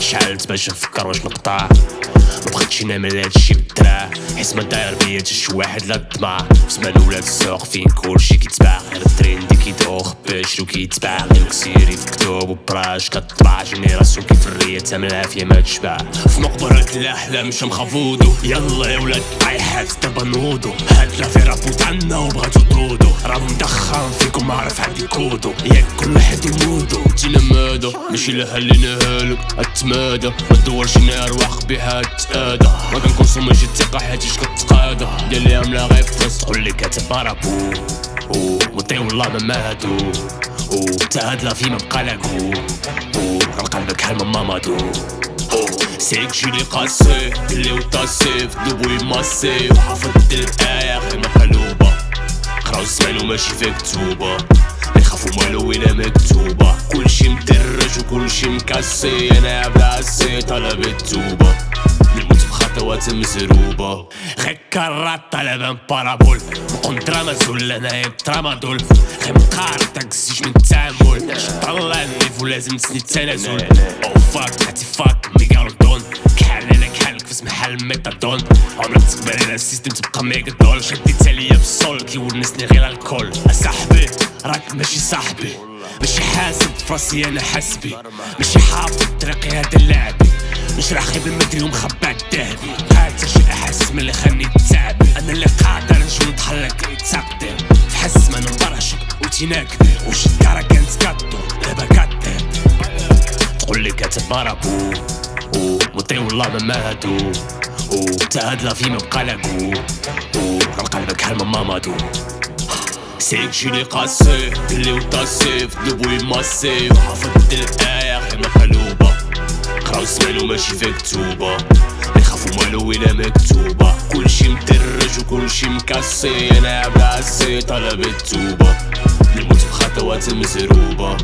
شعلت باش نفكر واش نقطع. مبغيتش نعمل هادشي بالدراع حيت ما داير بيا تا شي واحد لا طمع زمان ولاد السوق فين كلشي كيتباع. غير التريندي كيدوخ باش لو كيتباع. غير كسيري في كتب وبراش كطبع. جينيراسيون كيف الرية تامل العافية ما تشبع. في مقبرة الأحلام مش مخافودو يلا يا ولاد طايحات دابا نوضو. هاد لا في ماشي لها اللي نهالك أتمادى. ما تدورش نار واخ بها تتادى. ما كنكونسوميش الثقة حيت كتقادى دير ليها ملا غير فاس تقول لي كاتب بارابو. وطي والله ما ماتو. تا هاد لا في ما بقى لاكو قلبك حال ما مامادو سيك جيلي قاسي. اللي وطاسي في دوبو ماسي وحافظ الآية غير مقلوبة قراو الزمان وماشي في كتوبة. يخافوا مالو ولا مكتوبة. كلشي مدرج وكلشي مكاسي أنا براسي طلب التوبة نموت بخطوات مزروبة. غير كرات طلب بارابول. دراما زول انايا دراما غير مقارب تاكسيش من التعامل طلع النيف ولازم تسني التنازل. أو فاك هاتي فاك ميغالو محل ميتادون عمرك تقبل على السيستم تبقى ميغا دول شديت عليا بالصول كيونسني غير الكول اصاحبي راك ماشي صاحبي. ماشي حاسب فراسي أنا حسبي ماشي حافظ طريقي هذا لعبي مش راح خيب المدري ومخبع الذهبي هات شي أحس من اللي خلني تعبي أنا اللي قادر نجو نتحلق تقدم في حس ما نبرشك وتناكدي وش الدارة كانت كاتو دابا كاتب تقول لي كاتب بارابو ومطي والله ما ماتو تا هاد لا في ما بقى لاكو راه قلبك حال ما مامادو سيك جيلي قاسي اللي وطاسي في دبوي ماسي وحافظت الآية غير مقلوبة قراو الزمان وماشي في كتوبة. يخافوا مالو ولا مكتوبة. كلشي مدرج وكلشي مكاسي أنا براسي طلب التوبة. نموت بخطوات مزروبة